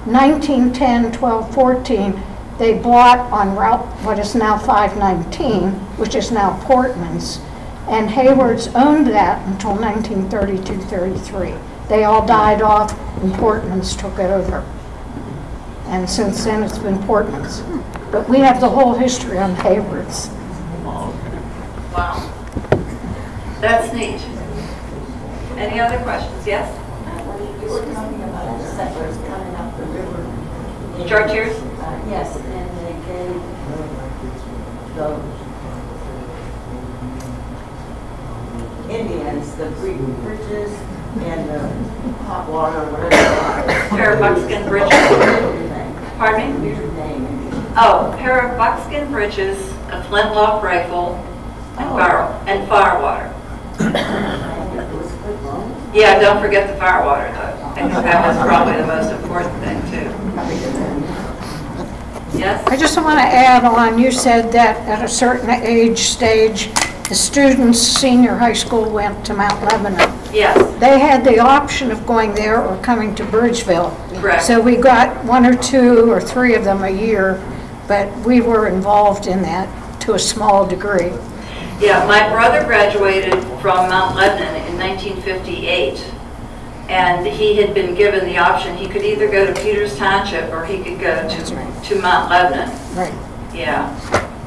1910, 12, 14, they bought on Route, what is now 519, which is now Portman's, and Hayward's owned that until 1932, 33. They all died off, and Portman's took it over. And since then, it's been Portman's. But we have the whole history on Hayward's. Oh, okay. wow. That's neat. Any other questions? Yes? You were talking about the settlers coming up the river. Chartiers? Uh, Yes, and they gave the Indians the bri- bridges and the hot water, whatever. Pair of buckskin bridges? Pardon me? Weird name. Oh, a pair of buckskin breeches, a flintlock rifle, and oh. fire, and fire water. And it was good loan. Yeah, don't forget the fire water though. I think that was probably the most important thing too. Yes? I just want to add on, you said that at a certain age stage, the students, senior high school went to Mount Lebanon. Yes, They had the option of going there or coming to Bridgeville. Correct. So we got one or two or three of them a year, but we were involved in that to a small degree. yeah, my brother graduated from Mount Lebanon in 1958. And he had been given the option, he could either go to Peters Township or he could go to, to Mount Lebanon. Right. Yeah,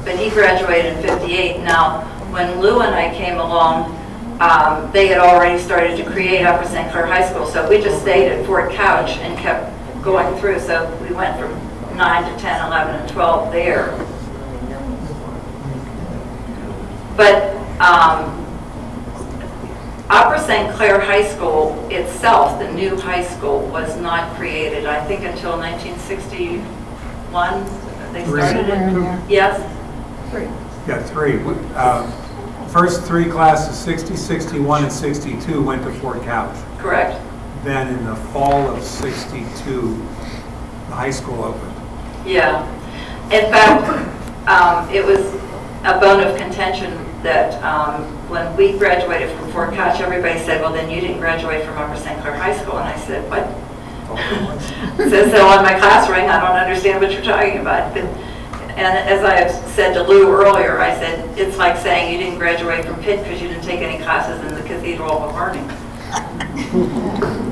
but he graduated in 58. Now, when Lou and I came along, um, they had already started to create Upper St. Clair High School, so we just stayed at Fort Couch and kept going through. So we went from 9 to 10, 11, and 12 there. But um, Upper St. Clair High School itself, the new high school, was not created, I think, until 1961. They started in it. there. Yes? Yeah, three. Uh, First three classes, 60, 61, and 62, went to Fort Couch. Correct. Then in the fall of 62, the high school opened. Yeah. In fact, um, it was a bone of contention that um, when we graduated from Fort Couch, everybody said, well, then you didn't graduate from Upper St. Clair High School. And I said, what? Says so on my class ring, I don't understand what you're talking about. But- And as I have said to Lou earlier, I said, it's like saying you didn't graduate from Pitt because you didn't take any classes in the Cathedral of Learning.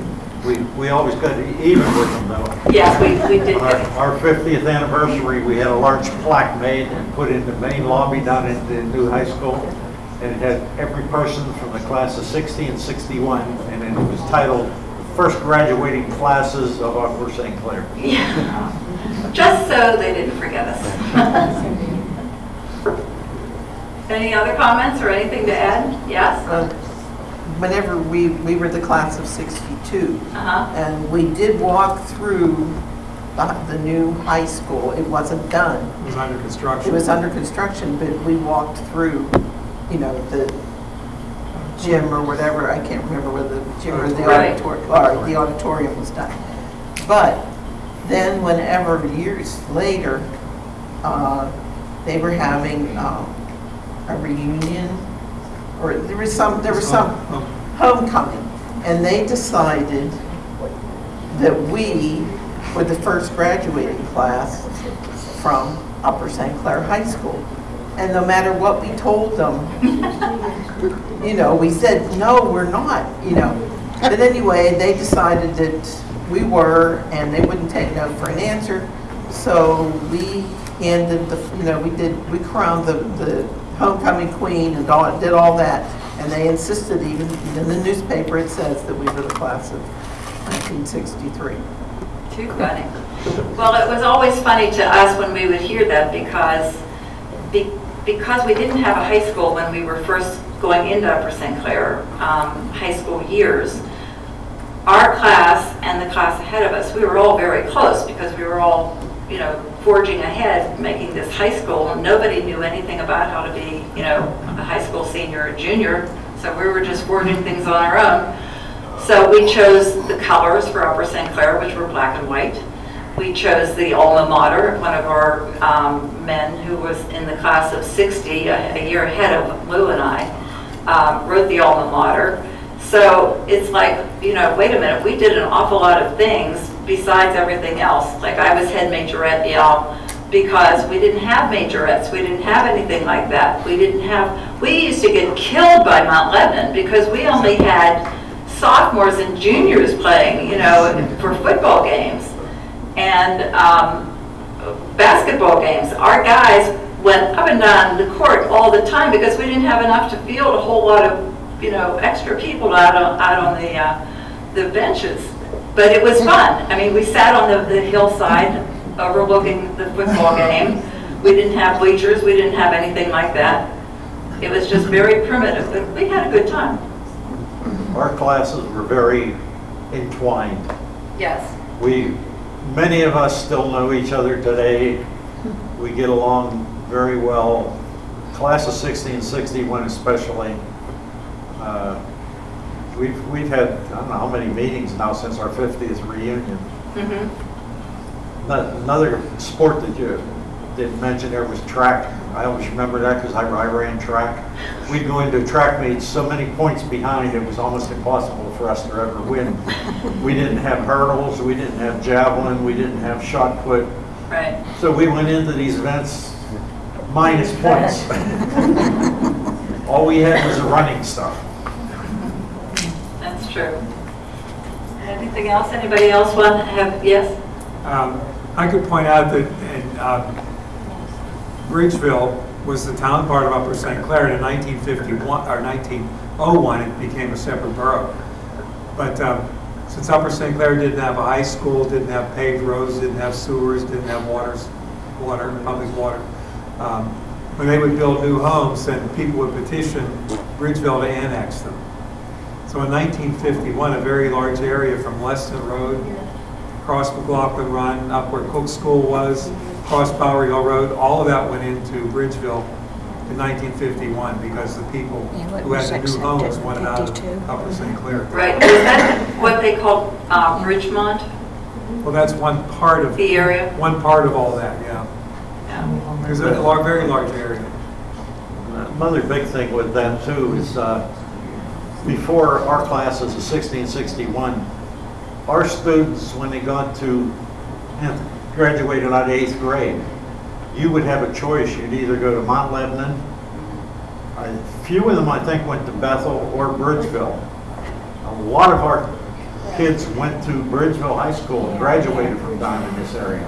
We, we always got even with them though. Yes, we, we did. Our our 50th anniversary, we had a large plaque made and put in the main lobby down at the new high school. And it had every person from the class of 60 and 61, and then it was titled First Graduating Classes of Upper St. Clair. Yeah. Just so they didn't forget us. Any other comments or anything to add? Yes? Uh, Whenever we, we were the class of 62, Uh-huh. and we did walk through the, the new high school. It wasn't done. It was under construction. It was under construction, but we walked through, you know, the gym or whatever, I can't remember whether the gym or the Right. auditorium, or the auditorium was done. But then whenever, years later, uh, they were having um, a reunion, or there was some, there was some homecoming, and they decided that we were the first graduating class from Upper St. Clair High School. And no matter what we told them, you know, we said, no, we're not, you know. But anyway, they decided that we were, and they wouldn't take no for an answer. So we handed the, you know, we did, we crowned the, the homecoming queen and all, did all that. And they insisted even, in the newspaper, it says that we were the class of 1963. Too funny. Well, it was always funny to us when we would hear that because, be- because we didn't have a high school when we were first going into Upper St. Clair um, high school years, our class and the class ahead of us, we were all very close because we were all, you know, forging ahead, making this high school, and nobody knew anything about how to be, you know, a high school senior or junior, so we were just forging things on our own. So we chose the colors for Upper St. Clair, which were black and white. We chose the alma mater, one of our um, men who was in the class of 60, a a year ahead of Lou and I, um, wrote the alma mater. So it's like, you know, wait a minute, we did an awful lot of things besides everything else. Like I was head majorette Yale because we didn't have majorettes, we didn't have anything like that. We didn't have, we used to get killed by Mount Lebanon because we only had sophomores and juniors playing, you know, for football games and um, basketball games. Our guys went up and down the court all the time because we didn't have enough to field a whole lot of, you know, extra people out on, out on the, uh, the benches. But it was mm-hmm. fun. I mean, we sat on the, the hillside overlooking the football mm-hmm. game. We didn't have bleachers, we didn't have anything like that. It was just very primitive, but we had a good time. Mm-hmm. Our classes were very entwined. Yes. We, many of us still know each other today. We get along very well. Class of 60 and 61 especially. Uh, We've, we've had, I don't know how many meetings now since our 50th reunion. Mhm. Another sport that you didn't mention there was track. I always remember that because I I ran track. We'd go into track meets so many points behind, it was almost impossible for us to ever win. We didn't have hurdles, we didn't have javelin, we didn't have shot put. Right. So we went into these events minus points. All we had was the running stuff. True. Anything else? Anybody else want to have, yes? Um, I could point out that in um, Bridgeville was the town part of Upper St. Clair, and in 1951, or 1901, it became a separate borough. But um, since Upper St. Clair didn't have a high school, didn't have paved roads, didn't have sewers, didn't have waters, water, public water, um, when they would build new homes, then people would petition Bridgeville to annex them. So in 1951, a very large area from Lesnett Road across McLaughlin Run, up where Cook School was, across Bower Hill Road, all of that went into Bridgeville in 1951 because the people Yeah, who had the new homes in wanted out of 52. Upper St. Clair. Right, is that what they call uh, Bridgemont, Well, that's one part of, the area? one part of all that, yeah. Yeah. There's a lar- very large area. Another big thing with them too is, uh, before our classes of 60 and 61, our students, when they got to, graduated out of eighth grade, you would have a choice. You'd either go to Mount Lebanon, a few of them, I think, went to Bethel or Bridgeville. A lot of our kids went to Bridgeville High School and graduated from down in this area.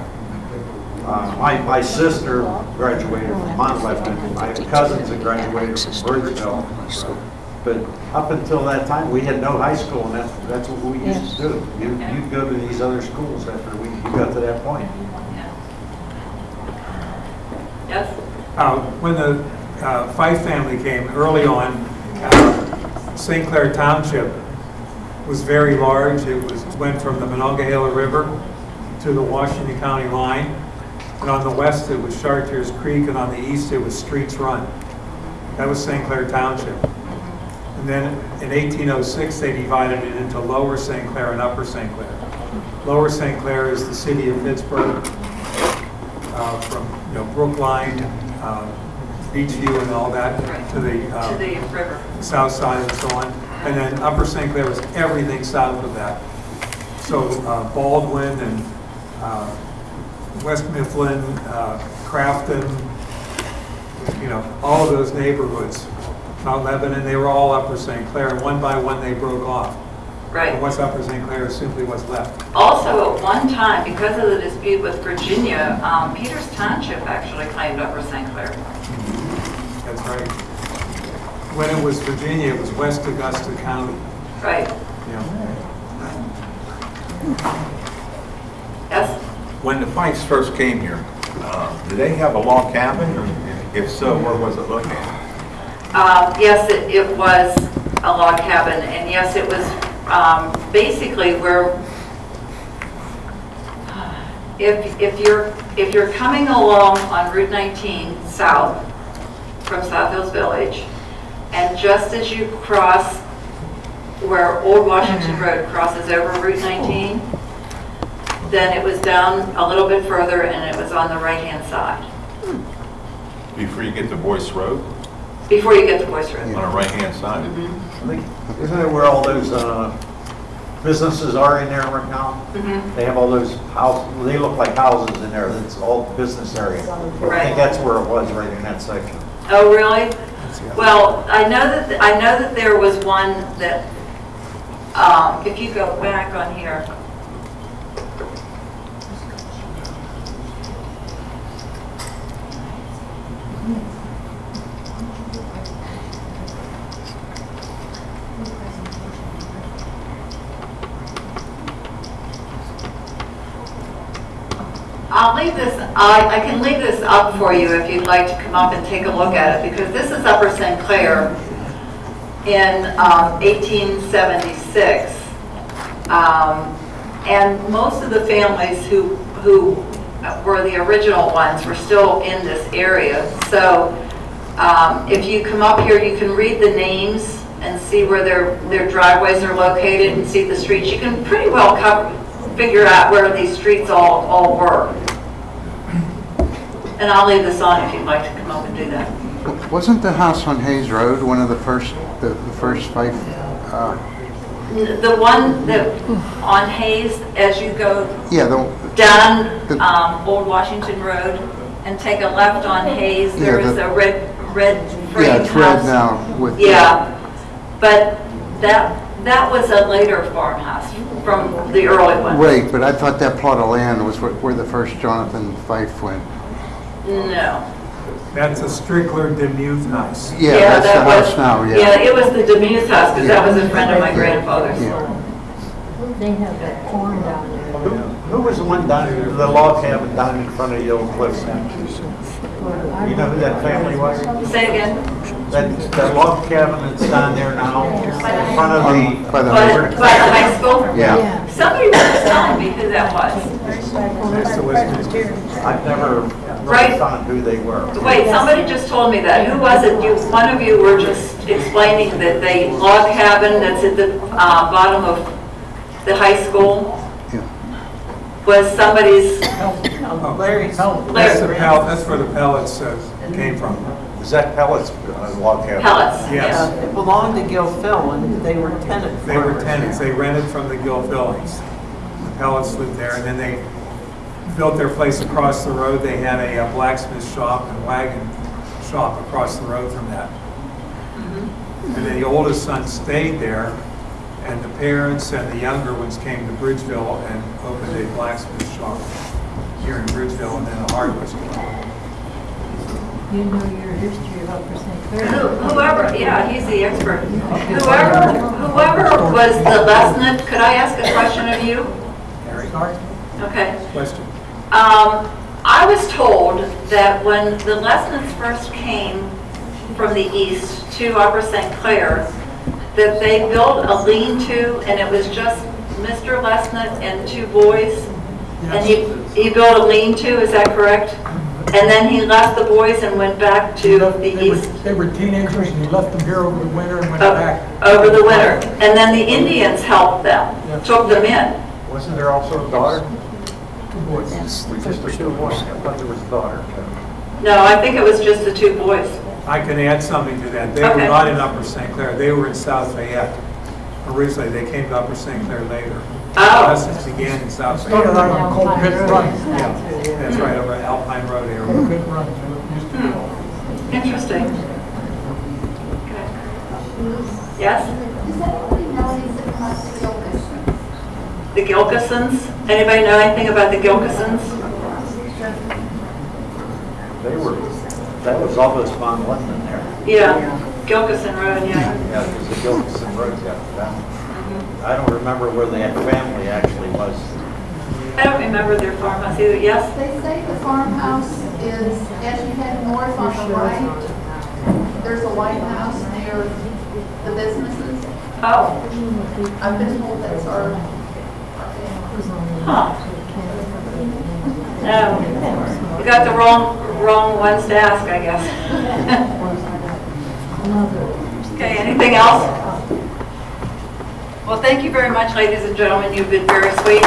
Uh, My, my sister graduated from Mount Lebanon, my cousins graduated from Bridgeville. But up until that time, we had no high school, and that's, that's what we used to do. You, you'd go to these other schools after we, you got to that point. Yes? Uh, When the uh, Fife family came early on, uh, St. Clair Township was very large. It was, went from the Monongahela River to the Washington County line. And on the west, it was Chartiers Creek, and on the east, it was Streets Run. That was St. Clair Township. And then in 1806, they divided it into Lower St. Clair and Upper St. Clair. Lower St. Clair is the city of Pittsburgh, uh, from, you know, Brookline, uh, Beechview and all that, to the To uh, the river. south side and so on. And then Upper St. Clair was everything south of that. So uh, Baldwin and uh, West Mifflin, uh, Crafton, you know, all of those neighborhoods, Mount Lebanon, they were all Upper St. Clair, and one by one they broke off. Right. And Right. what's Upper St. Clair is simply what's left. Also, at one time, because of the dispute with Virginia, um, Peters Township actually claimed Upper St. Clair. That's right. When it was Virginia, it was West Augusta County. Right. Yeah. Yes? When the Fifes first came here, uh, did they have a log cabin? or If so, where was it located? Um, Yes, it it was a log cabin, and yes, it was um, basically where, if, if you're, if you're coming along on Route 19 south from South Hills Village, and just as you cross where Old Washington Road crosses over Route 19, then it was down a little bit further and it was on the right-hand side, Before you get to Boyce Road, before you get to Boyce Road. on the right-hand side. Mm-hmm. I think- Isn't it where all those uh, businesses are in there right now? Mhm. They have all those houses, they look like houses in there, that's all business area. I Right. think that's where it was, right in that section. Oh, really? Well, I know that, I know that there was one that, um, if you go back on here. I'll I, I can leave this up for you if you'd like to come up and take a look at it, because this is Upper St. Clair in um, 1876. Um, And most of the families who, who were the original ones were still in this area. So um, if you come up here, you can read the names and see where their, their driveways are located and see the streets. You can pretty well cover, figure out where these streets all, all were. And I'll leave this on if you'd like to come up and do that. Wasn't the house on Hayes Road one of the first, the the first Fife? uh, The one that on Hayes, as you go Yeah, the, down The- um, Old Washington Road and take a left on Hayes, there Yeah, is a red, red yeah, frame it's red now with. Yeah, but that, that was a later farmhouse from the early one. Right, but I thought that plot of land was where where the first Jonathan Fife went. No. That's a Strickler Demuth house. Yeah, that's the that was- house now, Yeah, yeah. it was the Demuth house, because that was a friend of my grandfather's. Yeah. They have that corn down there. Who who was the one down, the log cabin down in front of the old cliffs? You know who that family was? Say again? That, that log cabin that's down there now, in front of the, By the, By by the high school? yeah. Somebody was telling me who that was. That's the Westminster. I've never Right. really found who they were. Wait, somebody just told me that. Who was it? You, one of you were just explaining that the log cabin that's at the uh, bottom of the high school Yeah. was somebody's, Larry's. That's the pel, that's where the pellets uh, came from. Is that Pellets uh, log cabin? pellets. Yes. Yeah, It belonged to Gil Phil, and they were tenant They were farmers. tenants, they rented from the Gilfillans. The pellets lived there, and then they built their place across the road. They had a uh, blacksmith shop and wagon shop across the road from that. And then the oldest son stayed there, and the parents and the younger ones came to Bridgeville and opened a blacksmith shop here in Bridgeville, and then a hardware store. You know your history of Upper St. Who- Clair. Whoever, yeah, he's the expert. Whoever, whoever was the Lesnett, could I ask a question of you? Harry, Okay. question? Um, I was told that when the Lesnetts first came from the east to Upper St. Clair, that they built a lean-to, and it was just Mr. Lesnett and two boys? And he, he built a lean-to, is that correct? And then he left the boys and went back to the They were- east? They were teenagers and he left them here over the winter and went o- back. Over the winter? And then the Indians helped them, took them in? Wasn't there also a daughter? Two boys. Just the two boys. I thought there was a daughter. No, I think it was just the two boys. I can add something to that. They were Okay. not in Upper St. Clair, they were in South Fayette. Originally, they came to Upper St. Clair later. Oh. Lessons began in South Started Fayette. out on Cold Pit Run. Yeah, that's right, over at Alpine Road area. Cold Pit Run, it used to be. Hmm. Interesting. Okay. Yes? Does anybody know anything about the Gilkison? The Gilkisons? Anybody know anything about the Gilkisons? They were, that was Elvis von Linden there. Yeah, Gilkison Road, yeah. Yeah, because the Gilkison Road got down. I don't remember where the family actually was. I don't remember their farmhouse either, yes? They say the farmhouse is, as you head north on the right, there's a white house near the businesses. Oh, I've been told that's our, our family. Huh. No. You got the wrong wrong ones to ask, I guess. okay, anything else? Well, thank you very much, ladies and gentlemen. You've been very sweet.